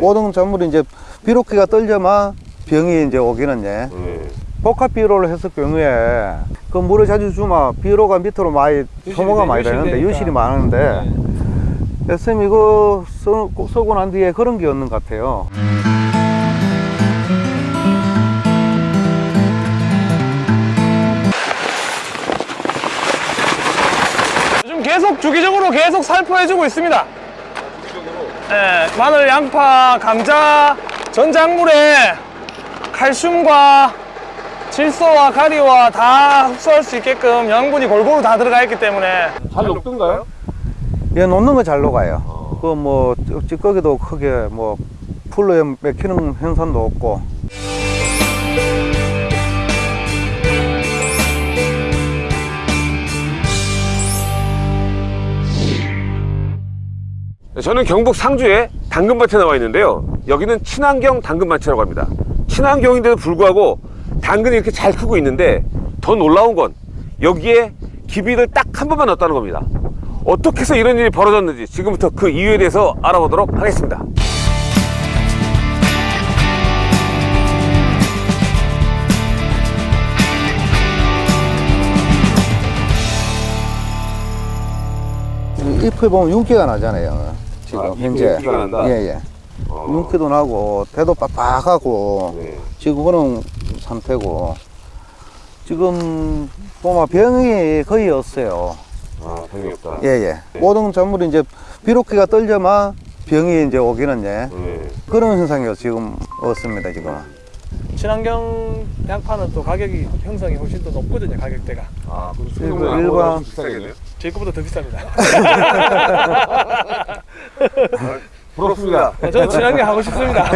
모든 작물이 이제 비록기가 떨려만 병이 이제 오기는 예. 네. 복합 비료를 했을 경우에 그 물을 자주 주면 비료가 밑으로 많이 소모가 많이 유실이 되는데 되니까. 유실이 많은데 SM 이거 써, 쓰고 난 뒤에 그런 게 없는 것 같아요. 요즘 계속 주기적으로 계속 살포해주고 있습니다. 네, 마늘, 양파, 감자, 전 작물에 칼슘과 질소와 가리와 다 흡수할 수 있게끔 영양분이 골고루 다 들어가 있기 때문에 잘 녹던가요? 얘 놓는 거 잘 녹아요. 그뭐 찌꺼기도 크게 뭐 풀로에 맥히는 현상도 없고 저는 경북 상주에 당근밭에 나와 있는데요. 여기는 친환경 당근밭이라고 합니다. 친환경인데도 불구하고 당근이 이렇게 잘 크고 있는데 더 놀라운 건 여기에 기비를 딱 한 번만 넣었다는 겁니다. 어떻게 해서 이런 일이 벌어졌는지 지금부터 그 이유에 대해서 알아보도록 하겠습니다. 잎을 보면 윤기가 나잖아요. 지금 아, 현재? 예예. 어. 윤기도 나고 대도 빡빡하고 네. 지금 그런 상태고 지금 보면 병이 거의 없어요. 아, 병이 없다. 예예. 모든 작물이 이제 비록기가 떨려만 병이 이제 오기는 예. 네. 그런 현상이 지금 없습니다 지금. 친환경 양파는 또 가격이 형성이 훨씬 더 높거든요 가격대가 아, 그럼 일반-. 제 거보다 더 비쌉니다 부럽습니다. 저는 친환경 하고 싶습니다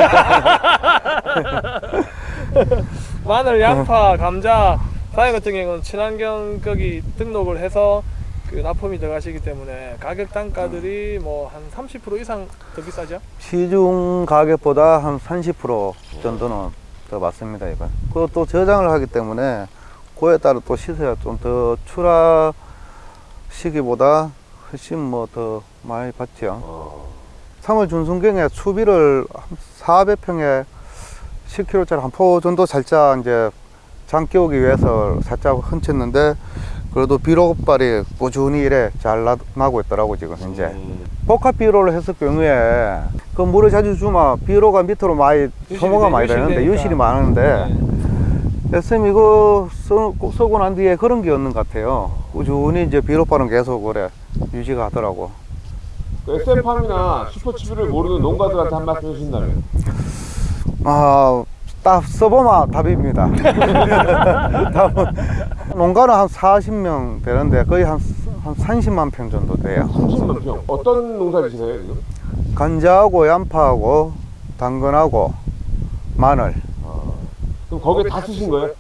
마늘, 양파, 감자 사이 같은 경우는 친환경 거기 등록을 해서 그 납품이 들어가시기 때문에 가격 단가들이 뭐 한 30% 이상 더 비싸죠? 시중 가격보다 한 30% 정도는 더 맞습니다 이거. 그것도 저장을 하기 때문에 그에 따라 또 시세가 좀 더 출하 시기보다 훨씬 뭐 더 많이 받죠. 어, 3월 중순경에 추비를 400평에 10kg짜리 한 포 정도 살짝 이제 장 끼우기 위해서 살짝 훔쳤는데 그래도 비료발이 꾸준히 이래 잘 나, 나고 있더라고 지금 현재 음. 복합 비료를 했을 경우에 그 물을 자주 주면 비료가 밑으로 많이 소모가 많이 되- 되는데 유실이 유실이 되니까. 많은데 SM 이거 써, 쓰고 난 뒤에 그런 게 없는 것 같아요 꾸준히 이제 비료발은 계속 그래 유지가 하더라고 그 SM팜이나 슈퍼치비를 모르는 농가들한테 한 말씀 해주신다면? 아, 딱 써보면 답입니다. 답은 농가는 한 40명 되는데 거의 한, 한 30만 평 정도 돼요. 30만 평. 어떤 농사 지세요, 지금? 간자하고 양파하고 당근하고 마늘. 그럼 거기에 다 쓰신 거예요?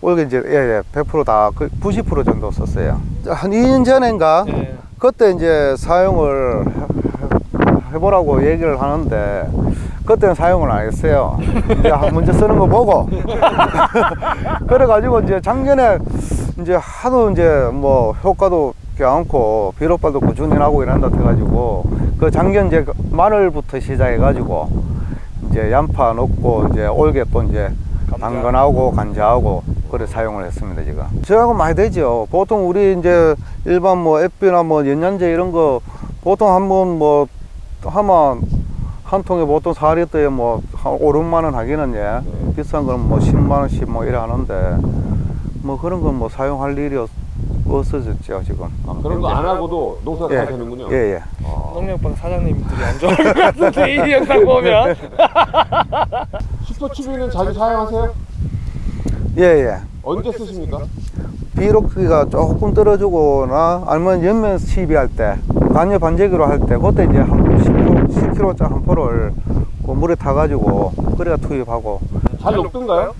올게 이제 예, 예, 100%다 90% 정도 썼어요. 한 2년 전인가 네. 그때 이제 사용을 해- 해보라고 얘기를 하는데 그때는 사용을 안 했어요. 이제 한- 먼저 쓰는 거 보고 그래가지고 이제 작년에 이제 하도 이제 뭐 효과도 않고 비료발도 꾸준히 나고 이런다 해가지고 그 작년 이제 마늘부터 시작해가지고 이제 양파 넣고 이제 올게 또 이제 감자. 당근하고 간자하고 그래 사용을 했습니다 지금 저하고 많이 되죠 보통 우리 이제 일반 뭐 앱비나 뭐 연년제 이런 거 보통 한번 뭐 하면 한 통에 보통 4리터에 뭐한 5, 6만 원 하기는 예 네. 비싼 거는 뭐 10만 원씩 뭐 이래 하는데 뭐 그런 건 뭐 사용할 일이 없, 없어졌죠 지금 아, 그런 거 안 하고도 농사가 잘 되는군요. 예, 예. 아, 농협방 사장님들이 안 좋아할 것 같은데 이 영상 보면 슈퍼치비는 자주 사용하세요? 예, 예. 언제 쓰십니까? 비록기가 조금 떨어지거나 아니면 연면 시비할 때 간여 반제기로 할 때 그때 이제 한 10kg, 10kg짜리 한 포를 그 물에 타가지고 그래가 투입하고 잘 녹던가요?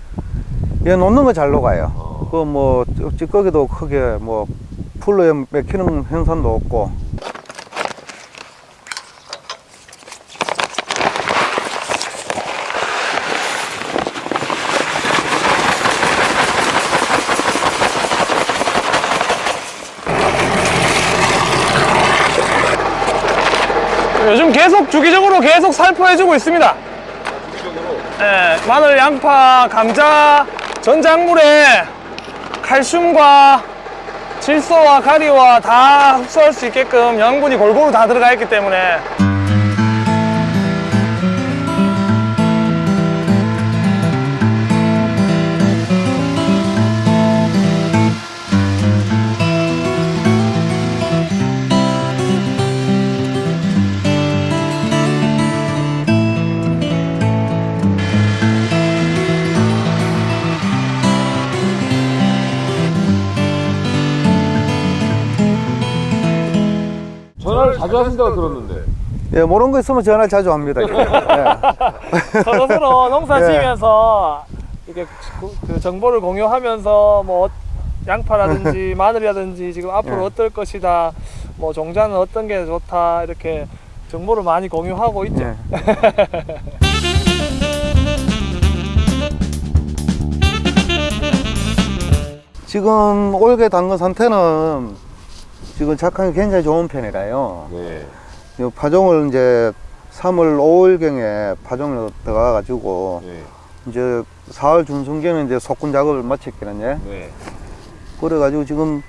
얘 놓는 거 잘 녹아요 어. 그뭐 찌꺼기도 크게 뭐 풀로에 맥히는 현상도 없고 요즘 계속 주기적으로 계속 살포해주고 있습니다. 예, 마늘, 양파, 감자, 전 작물에 칼슘과 질소와 가리와 다 흡수할 수 있게끔 영양분이 골고루 다 들어가 있기 때문에 자주 하신다고 들었는데. 예, 모르는 거 있으면 전화를 자주 합니다. 예. 서로 서로 농사 예. 지으면서 이렇게 그- 그 정보를 공유하면서 뭐 어- 양파라든지 마늘이라든지 지금 앞으로 예. 어떨 것이다 뭐 종자는 어떤 게 좋다 이렇게 정보를 많이 공유하고 있죠. 예. 지금 올게 담근 상태는 지금 작황이 굉장히 좋은 편이라요. 네. 이 파종을 이제 3월 5일경에 파종을 들어가 가지고 네. 이제 4월 중순경에 이제 속군 작업을 마쳤거든요. 네. 그래가지고 지금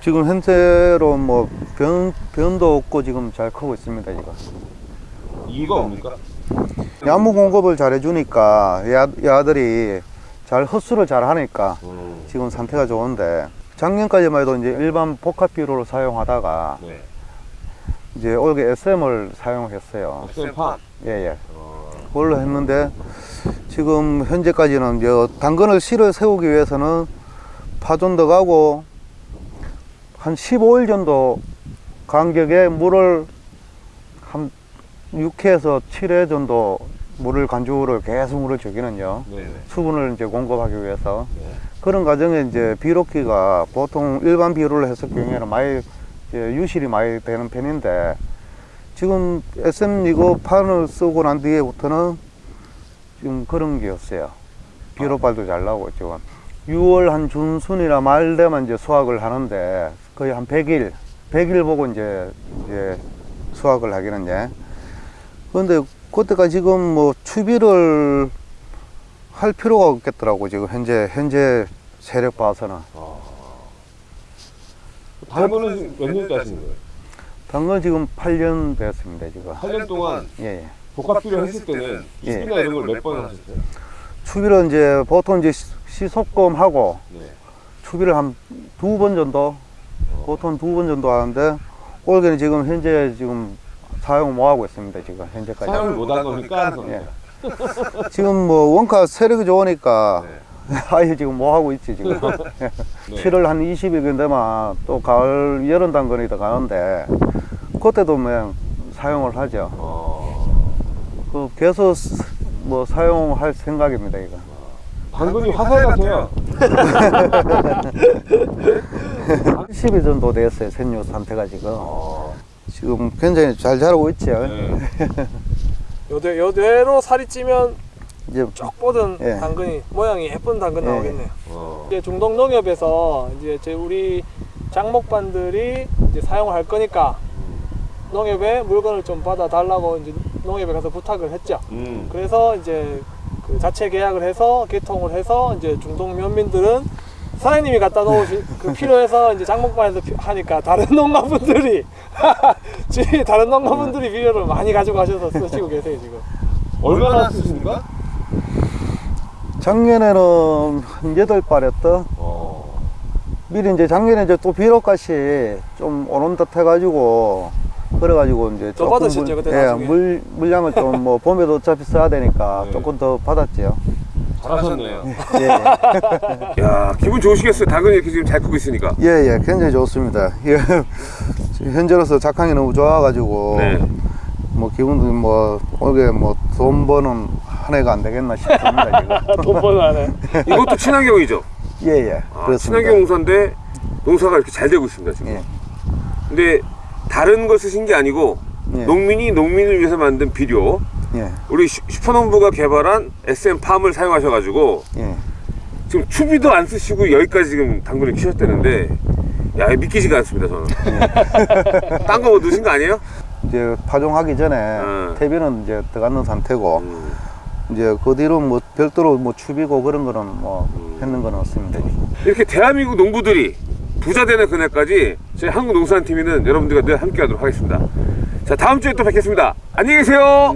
지금 현재로 뭐 변, 변도 없고 지금 잘 크고 있습니다 지금 이유가 뭡니까? 야무 공급을 잘 해주니까 야, 야들이 잘 흡수를 잘 하니까 음. 지금 상태가 좋은데 작년까지만 해도 이제 일반 복합 비료를 사용하다가 네. 이제 올게 SM을 사용했어요 쌤파. 예예 어. 그걸로 했는데 지금 현재까지는 이제 당근을 씨를 세우기 위해서는 파전 들어가고 한 15일 정도 간격에 물을 한 6회에서 7회 정도 물을 간주를 계속 물을 주기는요 네. 네. 수분을 이제 공급하기 위해서 네. 그런 과정에 이제 비료기가 보통 일반 비료를 했을 경우에는 많이 유실이 많이 되는 편인데 지금 SM 이거 판을 쓰고 난 뒤에부터는 지금 그런 게 없어요. 비료발도 잘 나오고 지금 6월 한 중순이나 말 되면 이제 수확을 하는데 거의 한 100일, 100일 보고 이제 이제 수확을 하기는 예. 그런데 그때가 지금 뭐 추비를 할 필요가 없겠더라고 지금 현재 현재 세력 봐서는 당근은 몇 년째 하시는 거예요? 당근 지금 8년 됐습니다 지금 8년 동안 예, 예. 복합 비료 했을 때는 예. 수비나 이런 걸 몇 번 하셨어요? 추비를 이제 보통 이제 시- 시속금 하고 네. 추비를 한 두 번 정도 보통 두 번 정도 하는데 올해는 지금 현재 지금 사용 못 하고 있습니다 지금 현재까지 사용을 못한 겁니까? 안 예. 지금 뭐 원가 세력이 좋으니까 네. 아예 지금 뭐 하고 있지 지금 네. 7월 한 20일 되면 또 가을 여름 당근이 더 가는데 그때도 뭐 사용을 하죠 어. 그 계속 스- 뭐 사용할 생각입니다 이거 당근이 화살 같아요. 10일 정도 됐어요 생육 상태가 지금 어. 지금 굉장히 잘 자라고 있죠 네. 요대, 요대로 살이 찌면 이제 쭉 뻗은 예. 당근이 모양이 예쁜 당근 예. 나오겠네요. 어. 이제 중동 농협에서 이제 제 우리 장목반들이 이제 사용을 할 거니까 농협에 물건을 좀 받아 달라고 이제 농협에 가서 부탁을 했죠. 음. 그래서 이제 그 자체 계약을 해서 개통을 해서 이제 중동 면민들은 사장님이 갖다 놓으시 그 필요해서 이제 장목반에서 피- 하니까 다른 농가분들이 주위 다른 농가분들이 비료를 많이 가지고 가셔서 쓰시고 계세요 지금. 얼마나 쓰십니까? 작년에는 한 여덟 발했던 어. 미리 이제 작년에 이제 또 비료값이 좀 오른 듯 해가지고 그래가지고 이제 더 받으셨죠, 그때 예? 물 물량을 좀 뭐 봄에도 어차피 써야 되니까 네. 조금 더 받았죠. 잘하셨네요. 예, 예. 야 기분 좋으시겠어요. 당근이 이렇게 지금 잘 크고 있으니까. 예, 예, 굉장히 좋습니다. 예, 현재로서 작황이 너무 좋아가지고 네. 뭐 기분도 뭐 올게 뭐돈 버는 한 해가 안 되겠나 싶습니다. 돈 버는 안에. 이것도 친환경이죠. 예, 예, 아. 친환경 농사인데 농사가 이렇게 잘 되고 있습니다 지금. 예. 근데 다른 걸 쓰신 게 아니고 예. 농민이 농민을 위해서 만든 비료 예, 우리 슈- 슈퍼농부가 개발한 SM 팜을 사용하셔가지고 예. 지금 추비도 안 쓰시고 여기까지 지금 당근을 키셨다는데 야 믿기지가 않습니다 저는 딴거 뭐 넣으신 거 아니에요? 이제 파종하기 전에 음. 퇴비는 이제 들어가는 상태고 음. 이제 그 뒤로 뭐 별도로 뭐 추비고 그런 거는 뭐 음. 했는 건 없습니다. 이렇게 대한민국 농부들이 부자 되는 그날까지 저희 한국농산TV는 여러분들과 늘 함께 하도록 하겠습니다. 자, 다음 주에 또 뵙겠습니다. 안녕히 계세요.